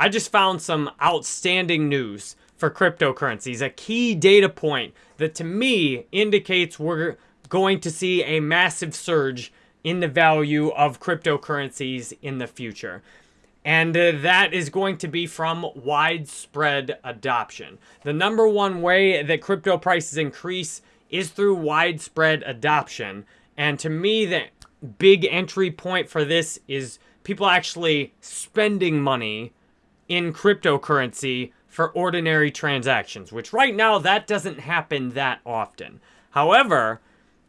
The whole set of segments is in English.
I just found some outstanding news for cryptocurrencies, a key data point that to me indicates we're going to see a massive surge in the value of cryptocurrencies in the future. And uh, that is going to be from widespread adoption. The number one way that crypto prices increase is through widespread adoption. And to me, the big entry point for this is people actually spending money in cryptocurrency for ordinary transactions, which right now that doesn't happen that often. However,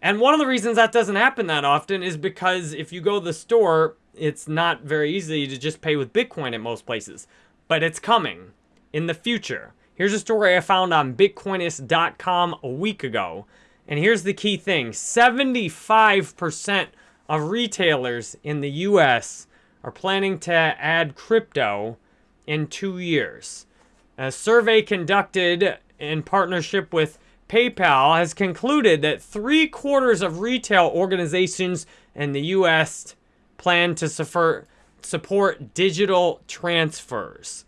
and one of the reasons that doesn't happen that often is because if you go to the store, it's not very easy to just pay with Bitcoin at most places. But it's coming in the future. Here's a story I found on Bitcoinist.com a week ago. And here's the key thing. 75% of retailers in the US are planning to add crypto in two years. A survey conducted in partnership with PayPal has concluded that three quarters of retail organizations in the U.S. plan to support digital transfers.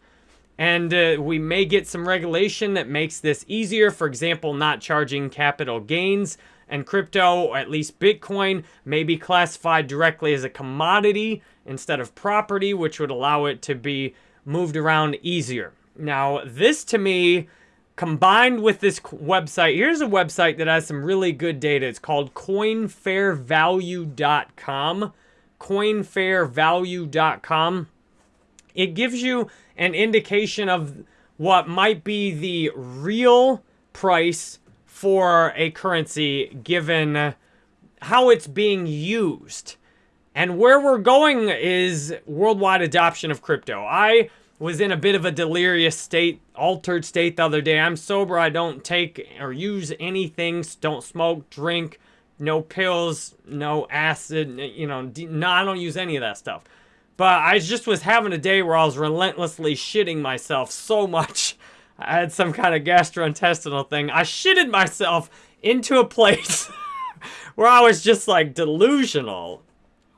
And uh, we may get some regulation that makes this easier. For example, not charging capital gains. And crypto, at least Bitcoin, may be classified directly as a commodity instead of property, which would allow it to be moved around easier. Now, this to me combined with this website, here's a website that has some really good data. It's called coinfairvalue.com. Coinfairvalue.com. It gives you an indication of what might be the real price for a currency given how it's being used. And where we're going is worldwide adoption of crypto. I was in a bit of a delirious state, altered state the other day. I'm sober. I don't take or use anything. Don't smoke, drink, no pills, no acid. You know, no, I don't use any of that stuff. But I just was having a day where I was relentlessly shitting myself so much. I had some kind of gastrointestinal thing. I shitted myself into a place where I was just like delusional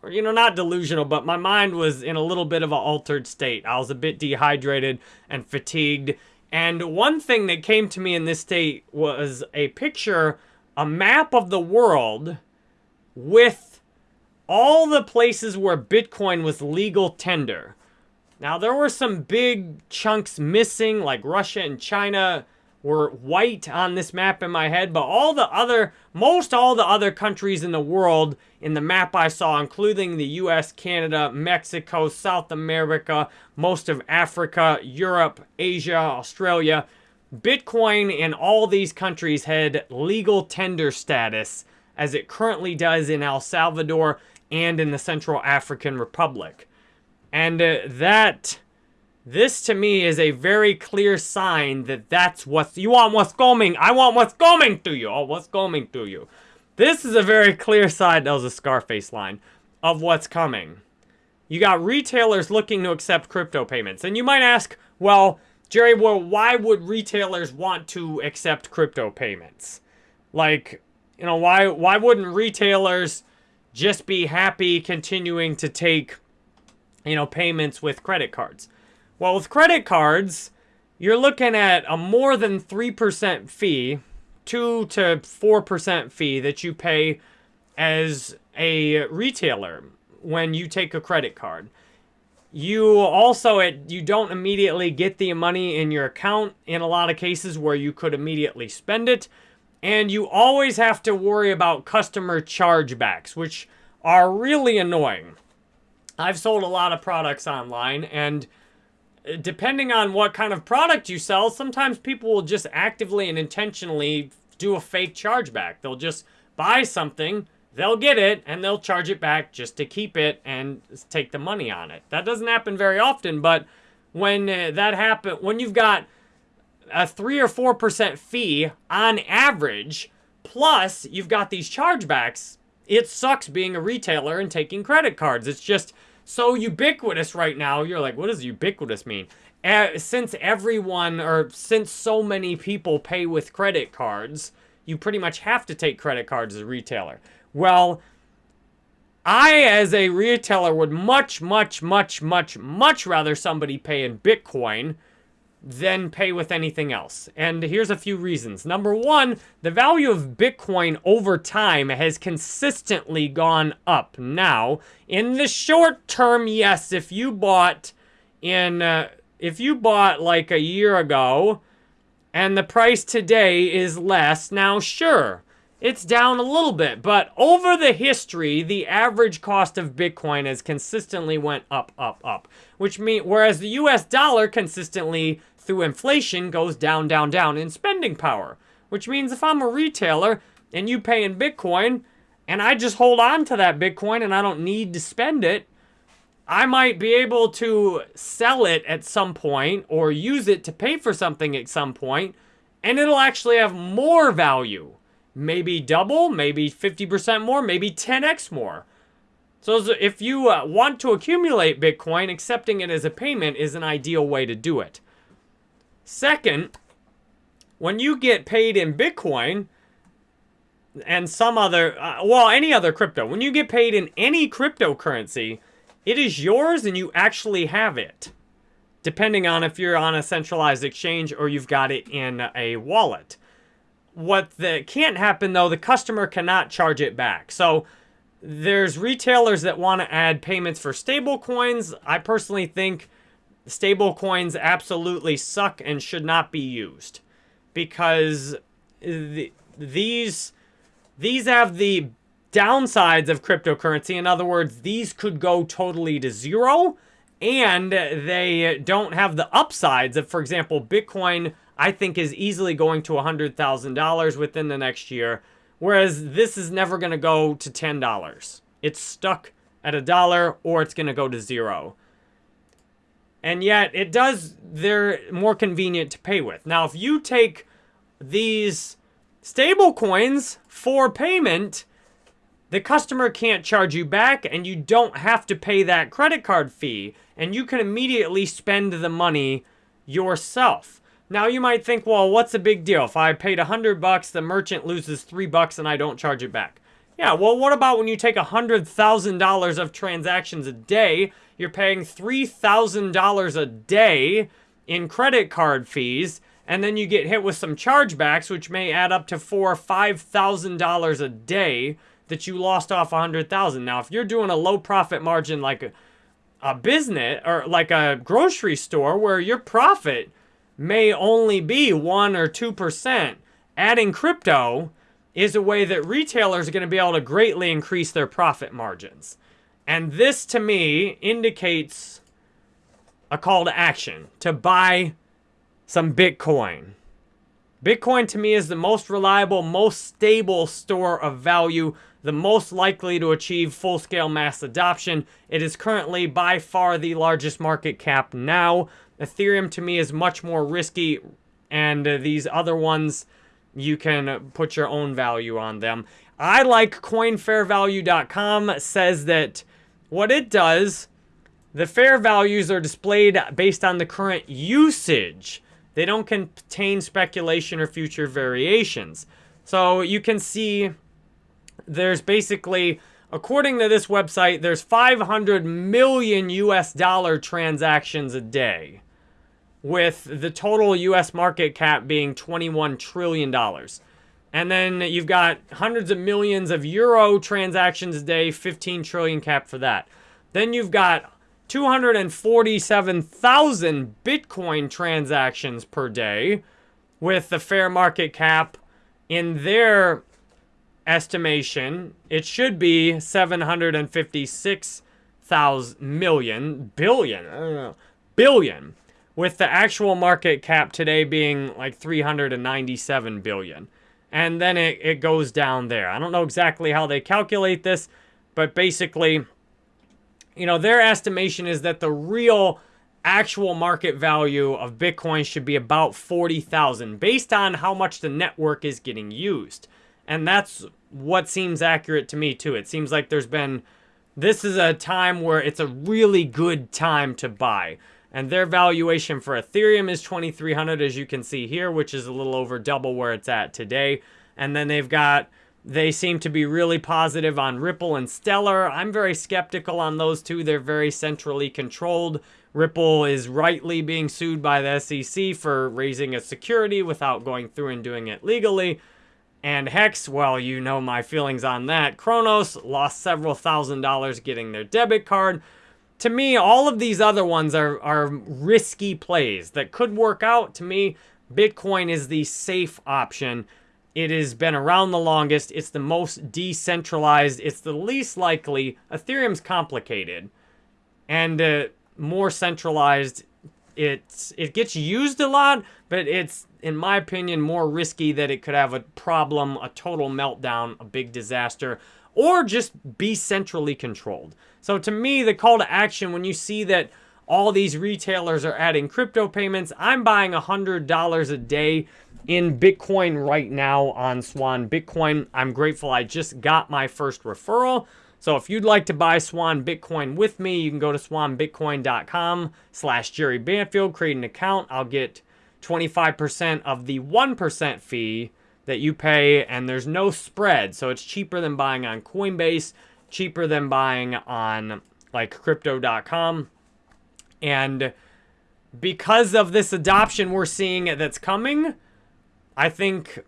or, you know, not delusional, but my mind was in a little bit of an altered state. I was a bit dehydrated and fatigued. And one thing that came to me in this state was a picture, a map of the world with all the places where Bitcoin was legal tender. Now, there were some big chunks missing, like Russia and China, were white on this map in my head, but all the other, most all the other countries in the world in the map I saw, including the US, Canada, Mexico, South America, most of Africa, Europe, Asia, Australia, Bitcoin in all these countries had legal tender status as it currently does in El Salvador and in the Central African Republic. And uh, that this to me is a very clear sign that that's what you want what's coming. I want what's coming to you. Oh, what's coming to you. This is a very clear sign, that was a Scarface line, of what's coming. You got retailers looking to accept crypto payments. And you might ask, well, Jerry, well, why would retailers want to accept crypto payments? Like, you know, why why wouldn't retailers just be happy continuing to take, you know, payments with credit cards? Well, with credit cards, you're looking at a more than 3% fee, 2 to 4% fee that you pay as a retailer when you take a credit card. You also, it, you don't immediately get the money in your account in a lot of cases where you could immediately spend it. And you always have to worry about customer chargebacks, which are really annoying. I've sold a lot of products online and depending on what kind of product you sell, sometimes people will just actively and intentionally do a fake chargeback. They'll just buy something, they'll get it, and they'll charge it back just to keep it and take the money on it. That doesn't happen very often, but when uh, that happen, when you've got a 3 or 4% fee on average, plus you've got these chargebacks, it sucks being a retailer and taking credit cards. It's just so ubiquitous right now. You're like, what does ubiquitous mean? Uh, since everyone, or since so many people pay with credit cards, you pretty much have to take credit cards as a retailer. Well, I, as a retailer, would much, much, much, much, much rather somebody pay in Bitcoin than pay with anything else. And here's a few reasons. Number one, the value of Bitcoin over time has consistently gone up. Now, in the short term, yes, if you bought in, uh, if you bought like a year ago and the price today is less, now sure, it's down a little bit, but over the history, the average cost of Bitcoin has consistently went up, up, up. Which means, whereas the US dollar consistently, through inflation, goes down, down, down in spending power. Which means if I'm a retailer and you pay in Bitcoin, and I just hold on to that Bitcoin and I don't need to spend it, I might be able to sell it at some point or use it to pay for something at some point, and it'll actually have more value maybe double, maybe 50% more, maybe 10x more. So if you uh, want to accumulate Bitcoin, accepting it as a payment is an ideal way to do it. Second, when you get paid in Bitcoin and some other, uh, well, any other crypto, when you get paid in any cryptocurrency, it is yours and you actually have it. Depending on if you're on a centralized exchange or you've got it in a wallet what the can't happen though, the customer cannot charge it back. So there's retailers that want to add payments for stable coins. I personally think stable coins absolutely suck and should not be used because the, these these have the downsides of cryptocurrency. In other words, these could go totally to zero and they don't have the upsides of, for example, Bitcoin I think is easily going to $100,000 within the next year, whereas this is never going to go to $10. It's stuck at a dollar or it's going to go to zero. And yet it does, they're more convenient to pay with. Now, if you take these stable coins for payment, the customer can't charge you back and you don't have to pay that credit card fee and you can immediately spend the money yourself. Now you might think, well, what's the big deal? If I paid a hundred bucks, the merchant loses three bucks and I don't charge it back. Yeah, well, what about when you take a $100,000 of transactions a day, you're paying $3,000 a day in credit card fees, and then you get hit with some chargebacks, which may add up to four or $5,000 a day that you lost off a 100000 Now, if you're doing a low profit margin like a, a business or like a grocery store where your profit may only be 1 or 2%, adding crypto is a way that retailers are going to be able to greatly increase their profit margins. And this, to me, indicates a call to action to buy some Bitcoin. Bitcoin, to me, is the most reliable, most stable store of value, the most likely to achieve full-scale mass adoption. It is currently by far the largest market cap now. Ethereum to me is much more risky and uh, these other ones you can put your own value on them. I like coinfairvalue.com says that what it does, the fair values are displayed based on the current usage. They don't contain speculation or future variations. So you can see there's basically, according to this website, there's 500 million US dollar transactions a day with the total US market cap being $21 trillion. And then you've got hundreds of millions of euro transactions a day, 15 trillion cap for that. Then you've got 247,000 Bitcoin transactions per day with the fair market cap in their estimation, it should be 756,000 million, billion, I don't know, billion with the actual market cap today being like 397 billion. And then it, it goes down there. I don't know exactly how they calculate this, but basically, you know, their estimation is that the real actual market value of Bitcoin should be about 40,000 based on how much the network is getting used. And that's what seems accurate to me too. It seems like there's been, this is a time where it's a really good time to buy. And their valuation for Ethereum is 2300 as you can see here, which is a little over double where it's at today. And then they've got They seem to be really positive on Ripple and Stellar. I'm very skeptical on those two. They're very centrally controlled. Ripple is rightly being sued by the SEC for raising a security without going through and doing it legally. And Hex, well, you know my feelings on that. Cronos lost several thousand dollars getting their debit card. To me, all of these other ones are, are risky plays that could work out. To me, Bitcoin is the safe option. It has been around the longest. It's the most decentralized. It's the least likely. Ethereum's complicated and uh, more centralized. It's it gets used a lot, but it's in my opinion, more risky that it could have a problem, a total meltdown, a big disaster, or just be centrally controlled. So to me, the call to action, when you see that all these retailers are adding crypto payments, I'm buying $100 a day in Bitcoin right now on Swan Bitcoin. I'm grateful I just got my first referral. So if you'd like to buy Swan Bitcoin with me, you can go to swanbitcoin.com slash Jerry Banfield, create an account. I'll get 25% of the 1% fee that you pay, and there's no spread. So it's cheaper than buying on Coinbase, cheaper than buying on like crypto.com. And because of this adoption we're seeing that's coming, I think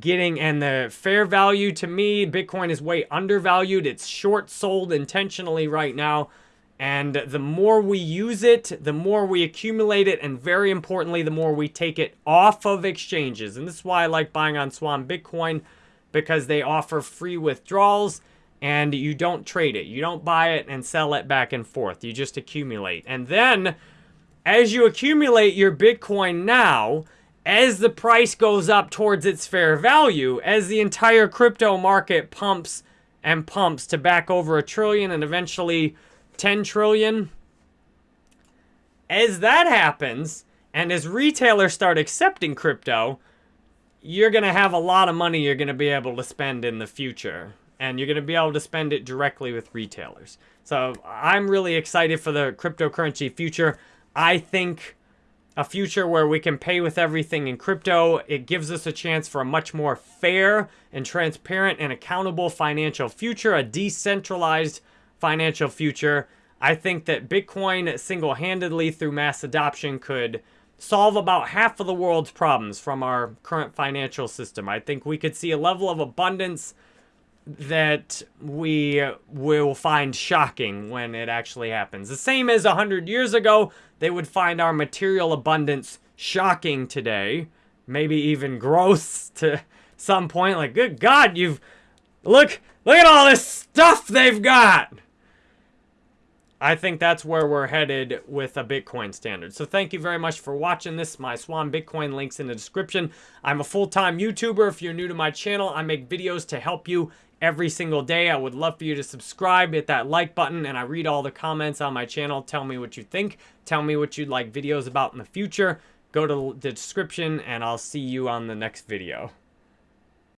getting and the fair value to me, Bitcoin is way undervalued. It's short sold intentionally right now. And the more we use it, the more we accumulate it, and very importantly, the more we take it off of exchanges. And this is why I like buying on Swan Bitcoin, because they offer free withdrawals, and you don't trade it. You don't buy it and sell it back and forth. You just accumulate. And then, as you accumulate your Bitcoin now, as the price goes up towards its fair value, as the entire crypto market pumps and pumps to back over a trillion and eventually 10 trillion. As that happens, and as retailers start accepting crypto, you're going to have a lot of money you're going to be able to spend in the future. And you're going to be able to spend it directly with retailers. So I'm really excited for the cryptocurrency future. I think a future where we can pay with everything in crypto. It gives us a chance for a much more fair and transparent and accountable financial future, a decentralized financial future. I think that Bitcoin single-handedly through mass adoption could solve about half of the world's problems from our current financial system. I think we could see a level of abundance that we will find shocking when it actually happens. The same as 100 years ago, they would find our material abundance shocking today, maybe even gross to some point. Like, good God, you've... Look, look at all this stuff they've got! I think that's where we're headed with a Bitcoin standard. So thank you very much for watching this. My Swan Bitcoin links in the description. I'm a full-time YouTuber. If you're new to my channel, I make videos to help you every single day. I would love for you to subscribe, hit that like button, and I read all the comments on my channel. Tell me what you think. Tell me what you'd like videos about in the future. Go to the description, and I'll see you on the next video.